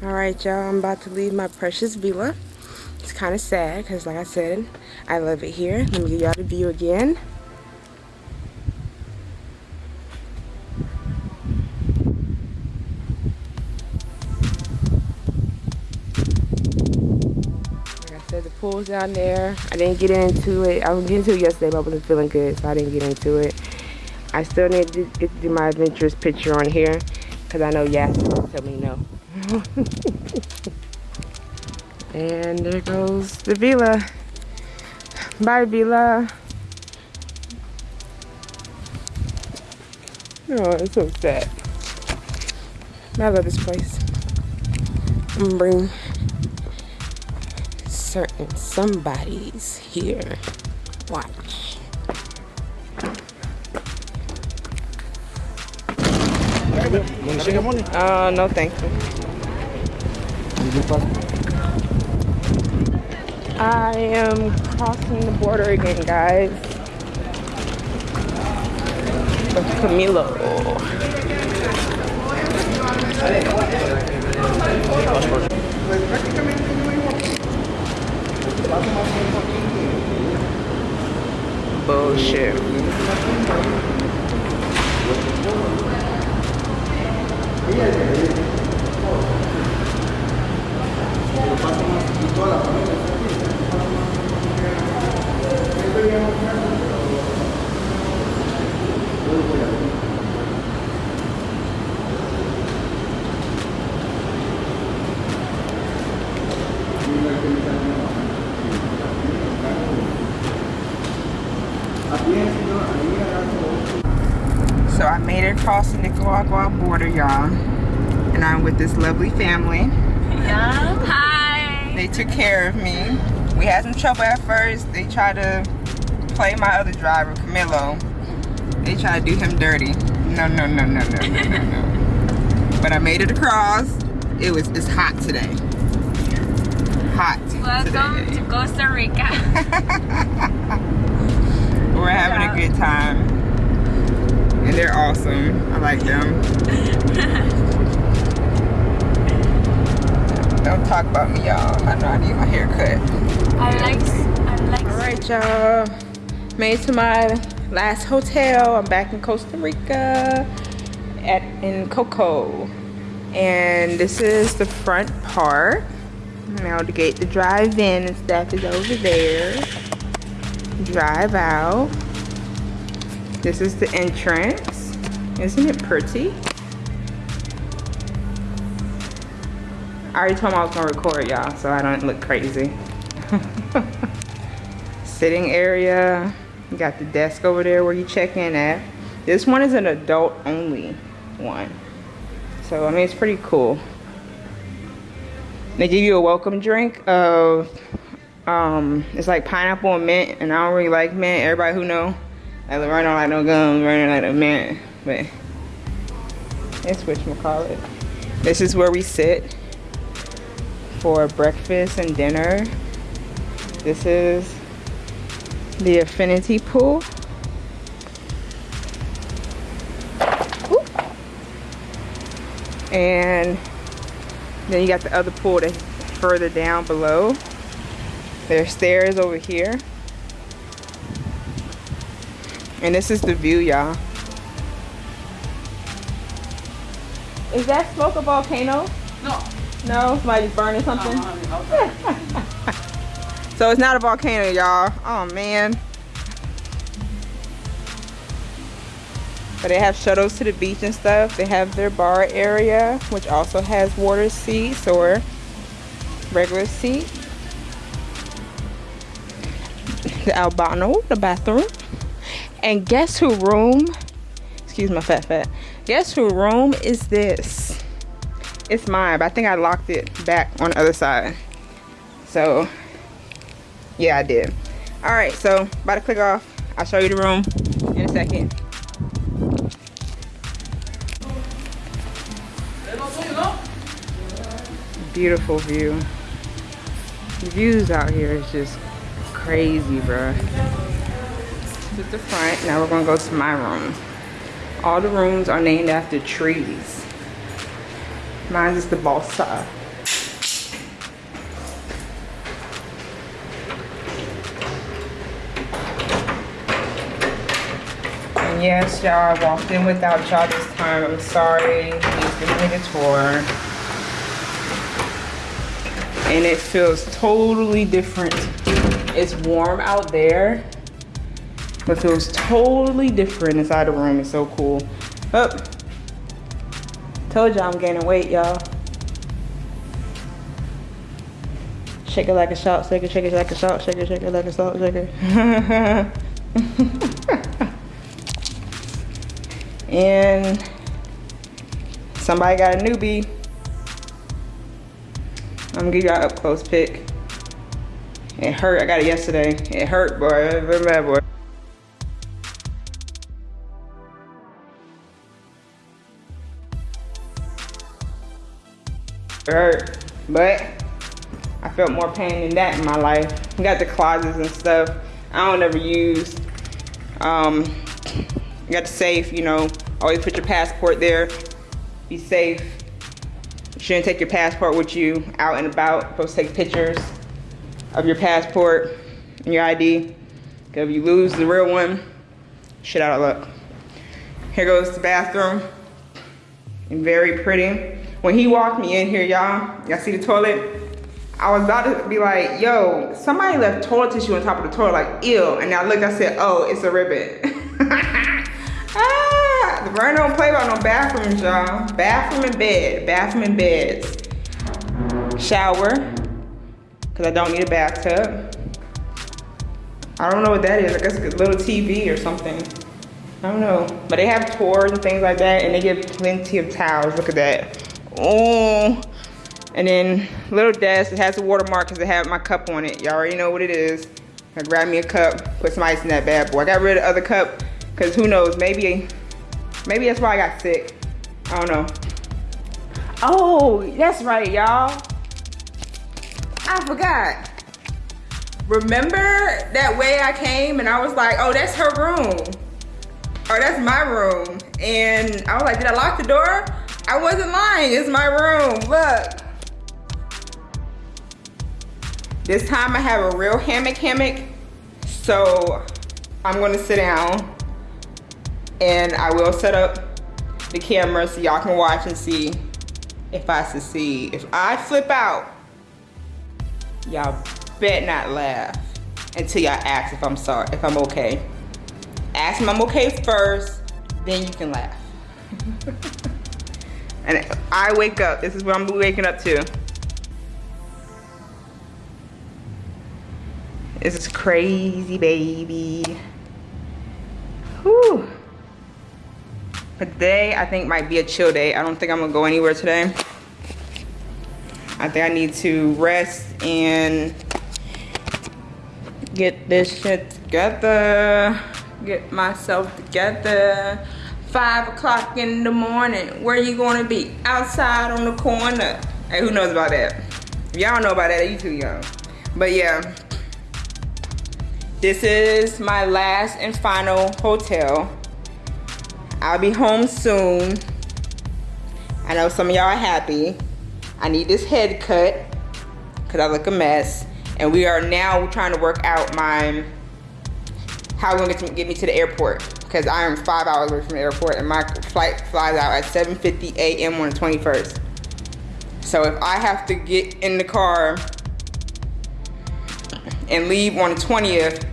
All right, y'all, I'm about to leave my precious villa. It's kind of sad because, like I said, I love it here. Let me give y'all the view again. Like I said, the pool's down there. I didn't get into it. I was getting into it yesterday, but I wasn't feeling good, so I didn't get into it. I still need to get to do my adventurous picture on here because I know will tell me no. and there goes the villa. Bye, villa. Oh, it's so sad. I love this place. I'm gonna bring certain somebody's here. Watch. Uh, no thank you. I am crossing the border again, guys. With Camilo. Oh, Bullshit. I across the Nicaragua border, y'all. And I'm with this lovely family. Yeah. Hi. They took care of me. We had some trouble at first. They tried to play my other driver, Camilo. They tried to do him dirty. No, no, no, no, no, no, no, no. But I made it across. It was it's hot today. Hot Welcome today. to Costa Rica. We're having a good time. And they're awesome. I like them. Don't talk about me, y'all. I know I need my hair cut. I like. I like. All right, y'all. Made to my last hotel. I'm back in Costa Rica at in Coco. And this is the front part. Now the gate to drive in and stuff is over there. Drive out. This is the entrance. Isn't it pretty? I already told him I was gonna record y'all so I don't look crazy. Sitting area. You got the desk over there where you check in at. This one is an adult only one. So I mean it's pretty cool. They give you a welcome drink of um it's like pineapple and mint and I don't really like mint. Everybody who know I run on like no gum, running like a mint, but it's whatchamacallit. This is where we sit for breakfast and dinner. This is the affinity pool. Ooh. And then you got the other pool that's further down below. There's stairs over here. And this is the view, y'all. Is that smoke a volcano? No. No, somebody's burning something. Oh, so it's not a volcano, y'all. Oh man. But they have shuttles to the beach and stuff. They have their bar area, which also has water seats or regular seats. The albano, the bathroom. And guess who room? Excuse my fat fat. Guess who room is this? It's mine, but I think I locked it back on the other side. So, yeah, I did. All right, so about to click off. I'll show you the room in a second. Beautiful view. The views out here is just crazy, bruh. This is the front. Now we're going to go to my room. All the rooms are named after trees. Mine is the balsa. And yes, y'all, I walked in without y'all this time. I'm sorry. These niggas tour, And it feels totally different. It's warm out there but feels totally different inside the room. It's so cool. Up. Told y'all I'm gaining weight, y'all. Shake it like a salt shaker, shake it like a salt shaker, shake it like a salt shaker. and somebody got a newbie. I'm gonna give y'all up close pic. It hurt, I got it yesterday. It hurt, boy, very bad, boy. Hurt, but I felt more pain than that in my life. Got the closets and stuff I don't ever use. Um, got the safe, you know, always put your passport there. Be safe. You shouldn't take your passport with you out and about. You're supposed to take pictures of your passport and your ID. Because if you lose the real one, shit out of luck. Here goes the bathroom. And very pretty. When he walked me in here, y'all, y'all see the toilet? I was about to be like, yo, somebody left toilet tissue on top of the toilet, like, ew. And I looked, I said, oh, it's a ribbon. ah, the burn don't play about no bathrooms, y'all. Bathroom and bed, bathroom and beds. Shower, because I don't need a bathtub. I don't know what that is. I guess a little TV or something. I don't know. But they have tours and things like that, and they give plenty of towels. Look at that. Oh. And then little desk, it has a watermark because it had my cup on it. Y'all already know what it is. I grabbed me a cup, put some ice in that bad boy. I got rid of the other cup because who knows, maybe, maybe that's why I got sick. I don't know. Oh, that's right, y'all. I forgot. Remember that way I came and I was like, oh, that's her room. Or that's my room. And I was like, did I lock the door? I wasn't lying, it's my room, look. This time I have a real hammock hammock. So I'm gonna sit down and I will set up the camera so y'all can watch and see if I succeed. If I flip out, y'all bet not laugh until y'all ask if I'm sorry, if I'm okay. Ask them I'm okay first, then you can laugh. and I wake up, this is what I'm waking up to. This is crazy, baby. Whew. But today, I think might be a chill day. I don't think I'm gonna go anywhere today. I think I need to rest and get this shit together. Get myself together. Five o'clock in the morning. Where you gonna be? Outside on the corner. Hey, who knows about that? Y'all know about that, you too young. But yeah, this is my last and final hotel. I'll be home soon. I know some of y'all are happy. I need this head cut because I look a mess. And we are now trying to work out my, how we're gonna get me to the airport because I am five hours away from the airport and my flight flies out at 7.50 a.m. on the 21st. So if I have to get in the car and leave on the 20th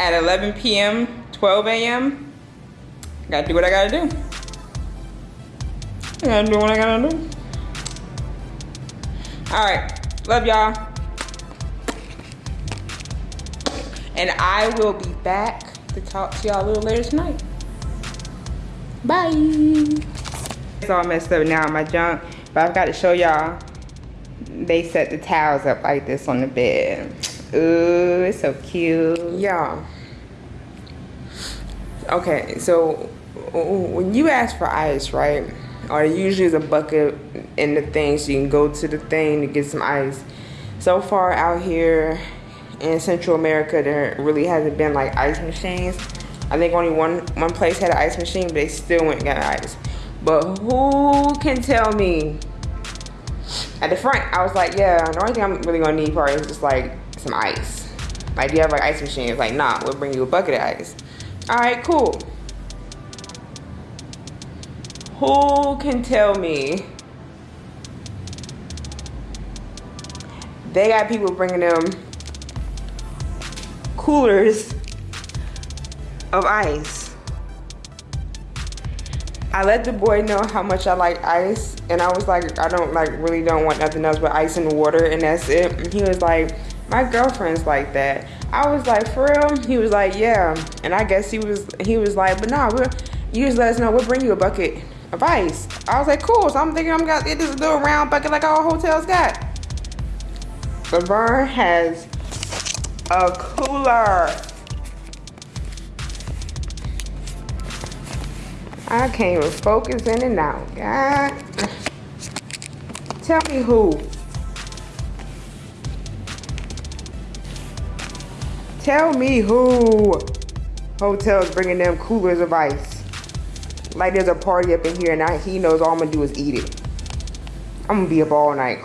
at 11 p.m., 12 a.m., gotta do what I gotta do. I gotta do what I gotta do. All right, love y'all. And I will be back to talk to y'all a little later tonight. Bye. It's all messed up now in my junk, but I've got to show y'all. They set the towels up like this on the bed. Ooh, it's so cute. Yeah. Okay, so when you ask for ice, right? Or usually is a bucket in the thing so you can go to the thing to get some ice. So far out here in Central America, there really hasn't been like ice machines. I think only one one place had an ice machine, but they still went got ice. But who can tell me? At the front, I was like, yeah, the only thing I'm really gonna need probably is just like some ice. Like, do you have like ice machine? It's like, nah, we'll bring you a bucket of ice. All right, cool. Who can tell me they got people bringing them coolers of ice? I let the boy know how much I like ice, and I was like, I don't like really don't want nothing else but ice and water, and that's it. And he was like, my girlfriend's like that. I was like, for real? He was like, yeah. And I guess he was he was like, but nah, we'll you just let us know. We'll bring you a bucket of ice. I was like, cool. So I'm thinking I'm gonna get this little round bucket like all hotels got. Laverne has a cooler. I can't even focus in and out. God. Tell me who. Tell me who hotels bringing them coolers of ice. Like there's a party up in here and I, he knows all I'm gonna do is eat it. I'm gonna be up all night.